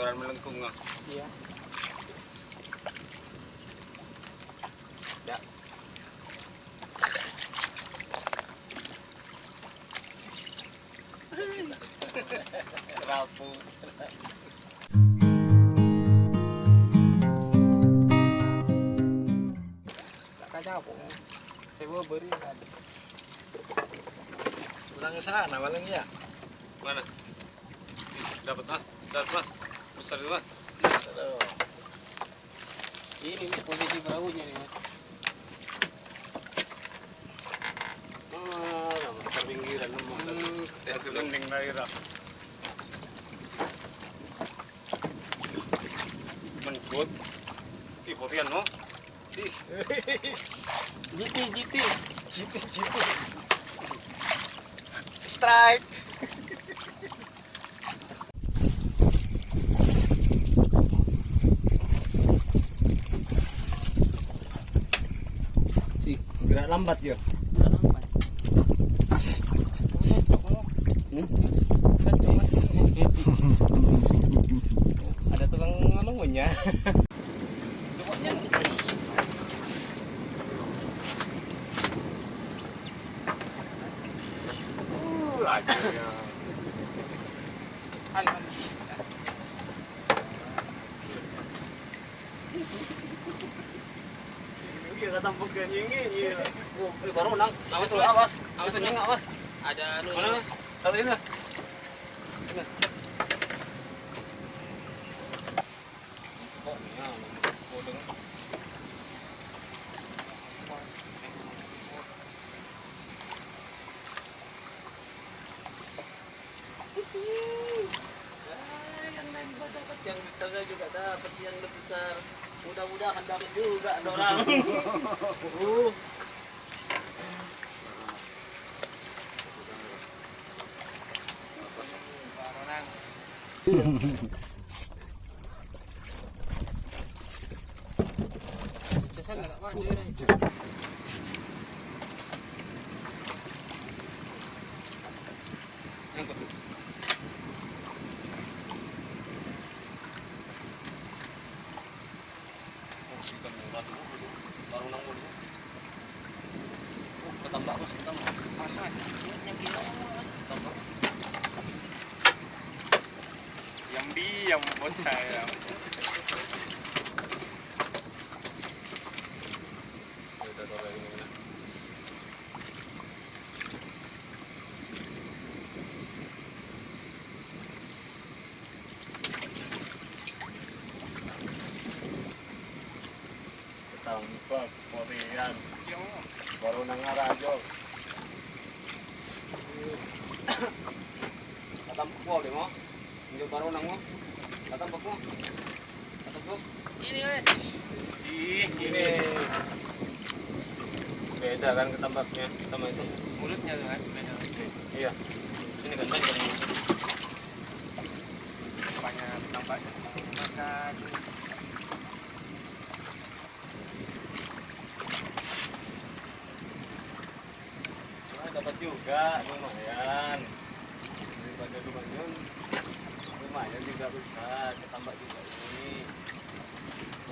joran melengkung ah. Iya. Ya. Rapu. Apa? Saya mau beri tadi. Pulang ke sana ya. Mana? Dapat mas, dapat mas. Besar itu mas. Ini posisi perahunya nih mas. Ah, besar pinggiran. Hmm, gending daerah. Mencut. Ih, potian no. Ih, GT GT. Citi citi. Strike. Lambat ya. Ada tukang. Pokoknya akhirnya. Ayo. Iya kata bukan ini, eh, baru nang. Awas, awas, awas. Awas, awas. awas. Ada anu. Mana? Satu ini lah. Yang lain juga dapat yang besarnya juga dapat yang lebih besar. Mudah-mudahan dapat juga ada orang. uh. Angkut. Oh, ikan murah dulu, dulu. Baru nang dulu. Oh, ketambak mas, ketambak. Mas, mas. Yang kita Ketambak. Yang diam bos saya. Ya udah, taruh ini, ini. Ketambak, Korean. Baru nang arajo. Ketambak mo, di mo? Hindi baru nang mo? Ketambak mo? Ketambak? Ini mas. Ih, ini beda kan ketambaknya sama itu Mulutnya mas beda. iya ini kan kan Banyak tampaknya seperti makan. Dapat juga lumayan daripada lumayan lumayan juga besar ketambak juga ini.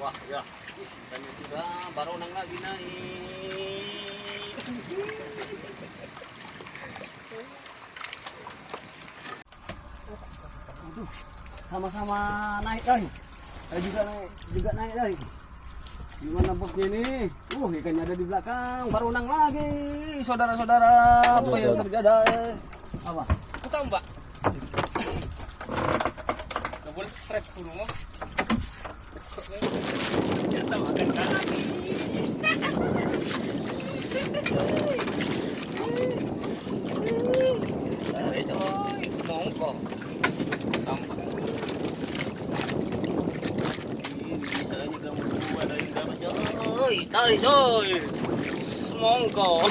Wah ya. Ih, ikannya sudah baru nang lagi naik. Sama-sama naik kali eh, juga naik juga naik kali gimana bosnya ini? Uh ikannya ada di belakang. Baru nang lagi saudara-saudara. Apa yang terjadi apa? Aku boleh strap mah. ternyata makan kaki Tarik coy, semongko. Ini bisa aja kamu buat dari coy. Semongko.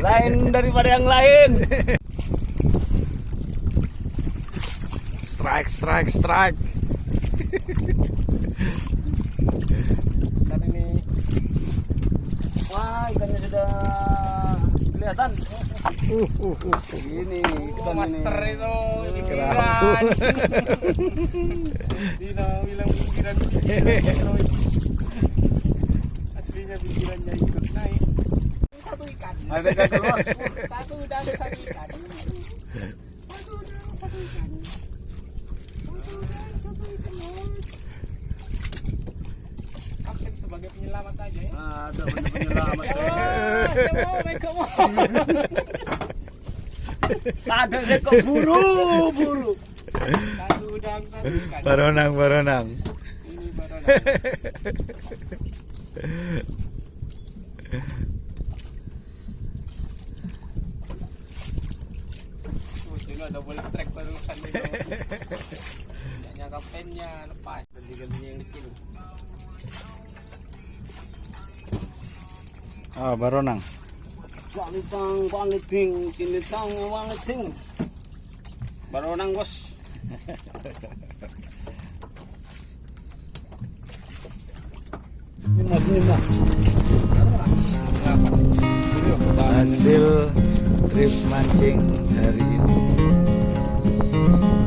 Lain daripada yang lain. Strike, strike, strike. Besar ini. Wah, ikannya sudah kelihatan. Uh, uh, uh. Ini ikan Master ini. itu pinggiran. Dino bilang pinggiran pinggiran. Aslinya pinggirannya ikut naik. Ada keluar. Satu udang satu ikan. Satu udang satu ikan. Satu udang satu ikan. Kapten sebagai penyelamat aja ya. Ada penyelamat. Mau. Ada sekok buru, buru. Satu udang satu ikan. Baronang, baronang. Ini baru Oh, sini ada double strike barusan. Punyanya kaptennya lepas. Ganti-gantinya yang kecil. Ah, baronang. Walitang, waliting, sinitang, waliting. Baru nang bos. Ini masih mbak. Hasil trip mancing hari ini. Mm-hmm.